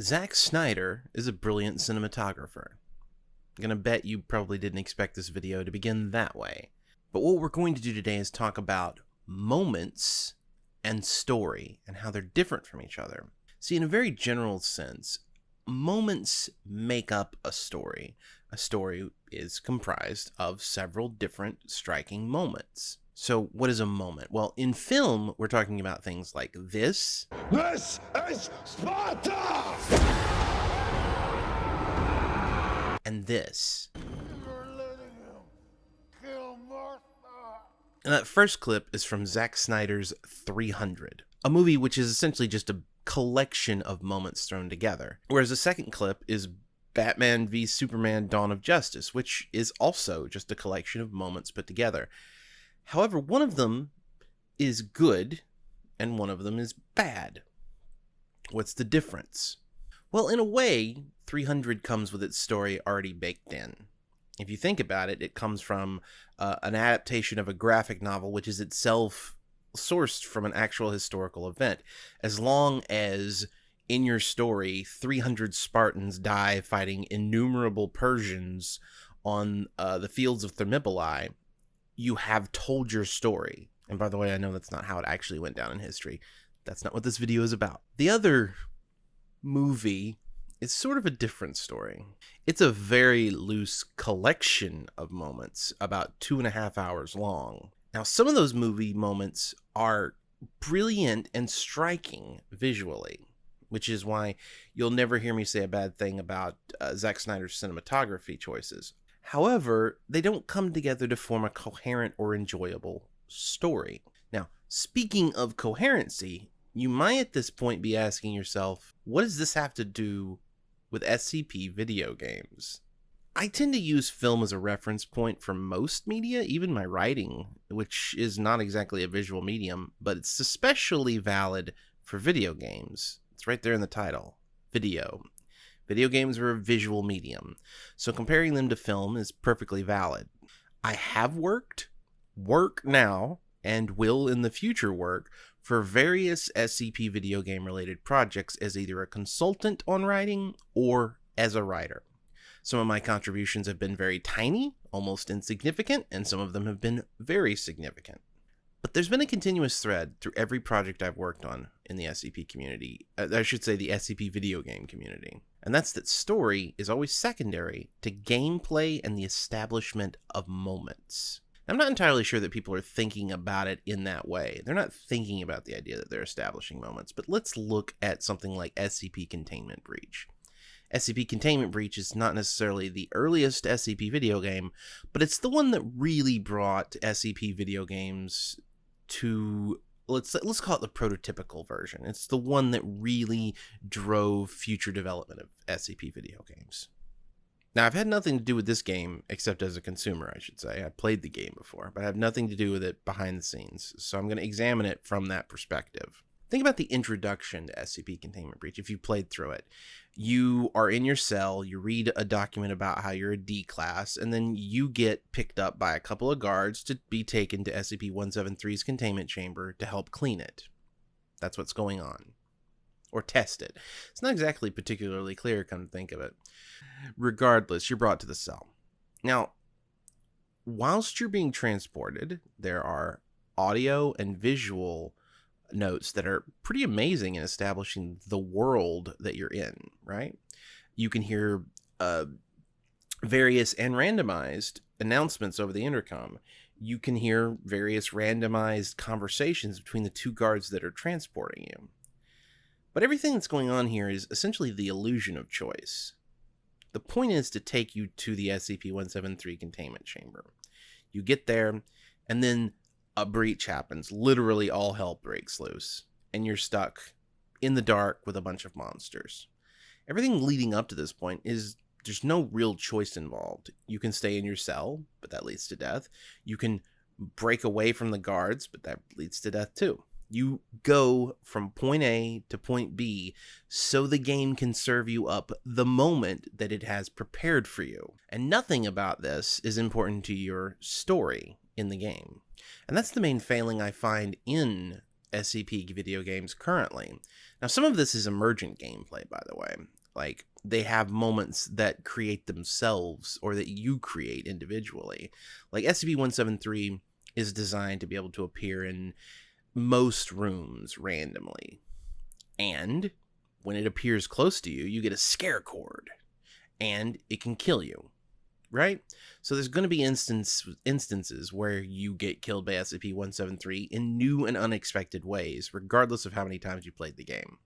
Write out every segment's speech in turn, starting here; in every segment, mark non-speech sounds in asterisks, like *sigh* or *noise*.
Zack Snyder is a brilliant cinematographer. I'm gonna bet you probably didn't expect this video to begin that way. But what we're going to do today is talk about moments and story and how they're different from each other. See, in a very general sense, moments make up a story. A story is comprised of several different striking moments. So, what is a moment? Well, in film, we're talking about things like this. This is Sparta! And this. You're letting him kill Martha. And that first clip is from Zack Snyder's 300, a movie which is essentially just a collection of moments thrown together. Whereas the second clip is Batman v Superman Dawn of Justice, which is also just a collection of moments put together. However, one of them is good and one of them is bad. What's the difference? Well, in a way, 300 comes with its story already baked in. If you think about it, it comes from uh, an adaptation of a graphic novel, which is itself sourced from an actual historical event. As long as in your story, 300 Spartans die fighting innumerable Persians on uh, the fields of Thermopylae, you have told your story. And by the way, I know that's not how it actually went down in history. That's not what this video is about. The other movie is sort of a different story. It's a very loose collection of moments, about two and a half hours long. Now, some of those movie moments are brilliant and striking visually, which is why you'll never hear me say a bad thing about uh, Zack Snyder's cinematography choices. However, they don't come together to form a coherent or enjoyable story. Now, speaking of coherency, you might at this point be asking yourself, what does this have to do with SCP video games? I tend to use film as a reference point for most media, even my writing, which is not exactly a visual medium, but it's especially valid for video games. It's right there in the title video. Video games are a visual medium, so comparing them to film is perfectly valid. I have worked, work now, and will in the future work for various SCP video game related projects as either a consultant on writing or as a writer. Some of my contributions have been very tiny, almost insignificant, and some of them have been very significant. But there's been a continuous thread through every project I've worked on in the SCP community. Uh, I should say the SCP video game community. And that's that story is always secondary to gameplay and the establishment of moments. I'm not entirely sure that people are thinking about it in that way. They're not thinking about the idea that they're establishing moments, but let's look at something like SCP Containment Breach. SCP Containment Breach is not necessarily the earliest SCP video game, but it's the one that really brought SCP video games to let's let's call it the prototypical version. It's the one that really drove future development of SCP video games. Now, I've had nothing to do with this game except as a consumer, I should say. I played the game before, but I have nothing to do with it behind the scenes. So I'm going to examine it from that perspective. Think about the introduction to SCP Containment Breach if you played through it. You are in your cell, you read a document about how you're a D class, and then you get picked up by a couple of guards to be taken to SCP 173's containment chamber to help clean it. That's what's going on. Or test it. It's not exactly particularly clear, come to think of it. Regardless, you're brought to the cell. Now, whilst you're being transported, there are audio and visual notes that are pretty amazing in establishing the world that you're in, right? You can hear uh, various and randomized announcements over the intercom. You can hear various randomized conversations between the two guards that are transporting you. But everything that's going on here is essentially the illusion of choice. The point is to take you to the SCP 173 containment chamber. You get there, and then a breach happens. Literally, all hell breaks loose, and you're stuck in the dark with a bunch of monsters. Everything leading up to this point is there's no real choice involved. You can stay in your cell, but that leads to death. You can break away from the guards, but that leads to death too. You go from point A to point B so the game can serve you up the moment that it has prepared for you. And nothing about this is important to your story in the game. And that's the main failing I find in SCP video games currently. Now, some of this is emergent gameplay, by the way. Like, they have moments that create themselves or that you create individually. Like, SCP 173 is designed to be able to appear in most rooms randomly. And when it appears close to you, you get a scare chord and it can kill you. Right? So there's going to be instance instances where you get killed by SCP-173 in new and unexpected ways, regardless of how many times you played the game.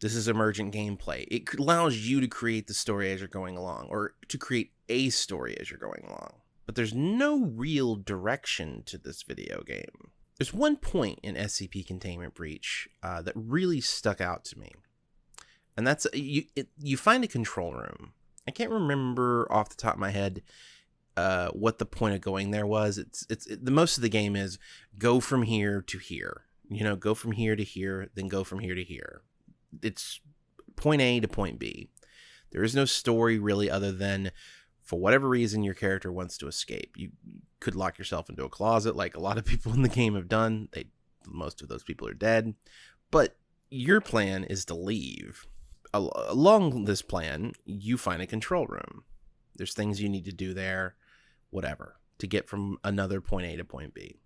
This is emergent gameplay. It allows you to create the story as you're going along, or to create a story as you're going along. But there's no real direction to this video game. There's one point in SCP Containment Breach uh, that really stuck out to me, and that's you. It, you find a control room. I can't remember off the top of my head uh, what the point of going there was. It's it's it, the most of the game is go from here to here. You know, go from here to here, then go from here to here. It's point A to point B. There is no story really other than for whatever reason your character wants to escape. You could lock yourself into a closet like a lot of *laughs* people in the game have done. They most of those people are dead. But your plan is to leave. Al- along this plan, you find a control room. There's things you need to do there, whatever, to get from another point A to point B.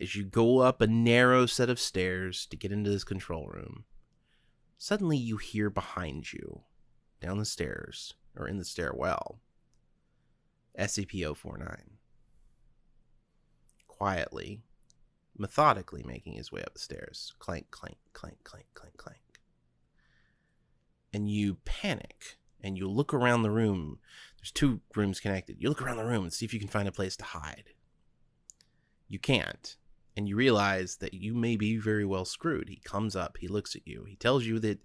As you go up a narrow set of stairs to get into this control room, suddenly you hear behind you, down the stairs, or in the stairwell, SCP 049. Quietly, methodically making his way up the stairs. Clank, clank, clank, clank, clank, clank. And you panic and you look around the room. There's two rooms connected. You look around the room and see if you can find a place to hide. You can't. And you realize that you may be very well screwed. He comes up, he looks at you, he tells you that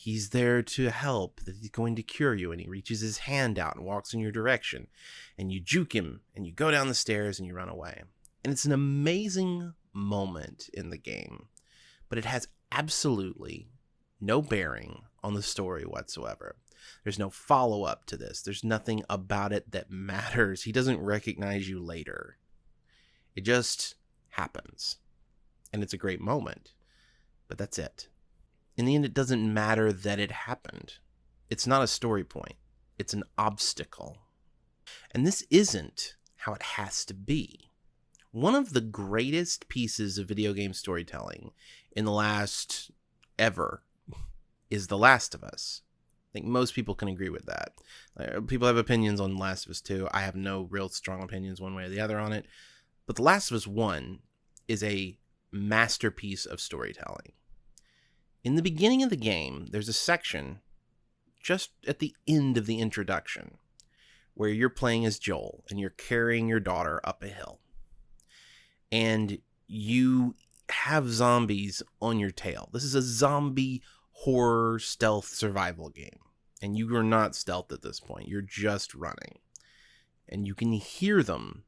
he's there to help, that he's going to cure you, and he reaches his hand out and walks in your direction. And you juke him, and you go down the stairs and you run away. And it's an amazing moment in the game, but it has absolutely no bearing on the story whatsoever. There's no follow up to this. There's nothing about it that matters. He doesn't recognize you later. It just happens. And it's a great moment. But that's it. In the end, it doesn't matter that it happened. It's not a story point, it's an obstacle. And this isn't how it has to be. One of the greatest pieces of video game storytelling in the last ever is The Last of Us. I think most people can agree with that. People have opinions on Last of Us 2. I have no real strong opinions one way or the other on it. But The Last of Us 1 is a masterpiece of storytelling. In the beginning of the game, there's a section just at the end of the introduction where you're playing as Joel and you're carrying your daughter up a hill. And you have zombies on your tail. This is a zombie horror stealth survival game. And you are not stealth at this point, you're just running. And you can hear them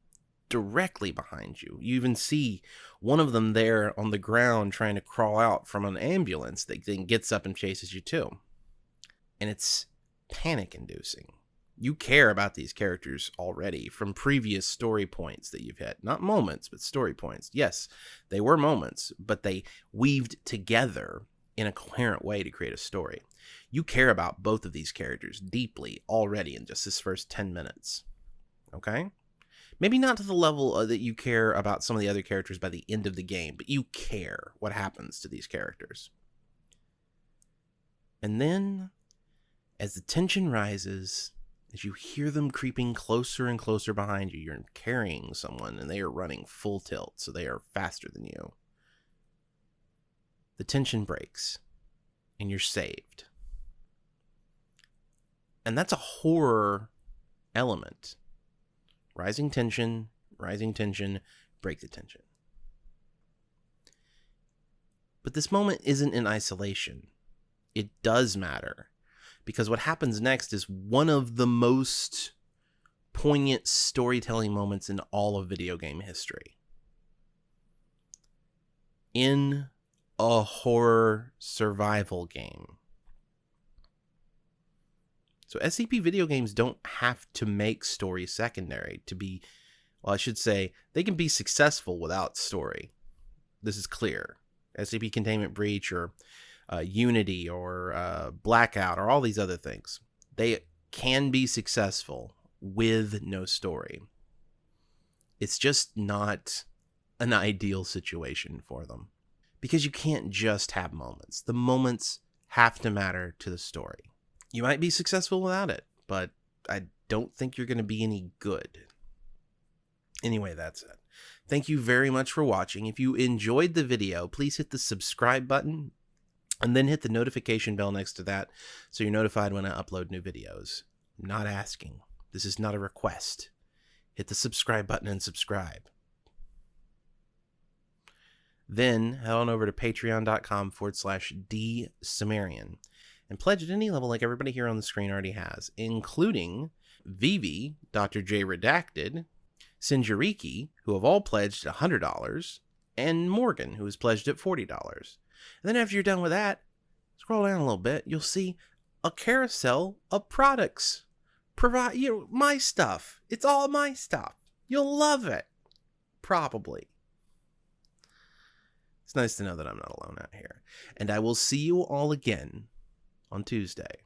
directly behind you. You even see one of them there on the ground trying to crawl out from an ambulance that then gets up and chases you too. And it's panic inducing. You care about these characters already from previous story points that you've had. Not moments, but story points. Yes, they were moments, but they weaved together in a coherent way to create a story. You care about both of these characters deeply already in just this first 10 minutes. Okay? Maybe not to the level uh, that you care about some of the other characters by the end of the game, but you care what happens to these characters. And then, as the tension rises, as you hear them creeping closer and closer behind you, you're carrying someone and they are running full tilt, so they are faster than you the tension breaks and you're saved. And that's a horror element. Rising tension, rising tension, break the tension. But this moment isn't in isolation. It does matter because what happens next is one of the most poignant storytelling moments in all of video game history. In a horror survival game. So SCP video games don't have to make story secondary to be well, I should say they can be successful without story. This is clear. SCP Containment Breach or uh, Unity or uh, Blackout or all these other things. They can be successful with no story. It's just not an ideal situation for them because you can't just have moments. The moments have to matter to the story. You might be successful without it, but I don't think you're going to be any good. Anyway, that's it. Thank you very much for watching. If you enjoyed the video, please hit the subscribe button and then hit the notification bell next to that so you're notified when I upload new videos. I'm not asking. This is not a request. Hit the subscribe button and subscribe. Then head on over to patreon.com forward slash D Sumerian and pledge at any level like everybody here on the screen already has, including Vivi, Dr. J Redacted, Sinjariki, who have all pledged $100, and Morgan, who has pledged at $40. And then after you're done with that, scroll down a little bit, you'll see a carousel of products. Provide you know, my stuff. It's all my stuff. You'll love it. Probably. It's nice to know that I'm not alone out here. And I will see you all again on Tuesday.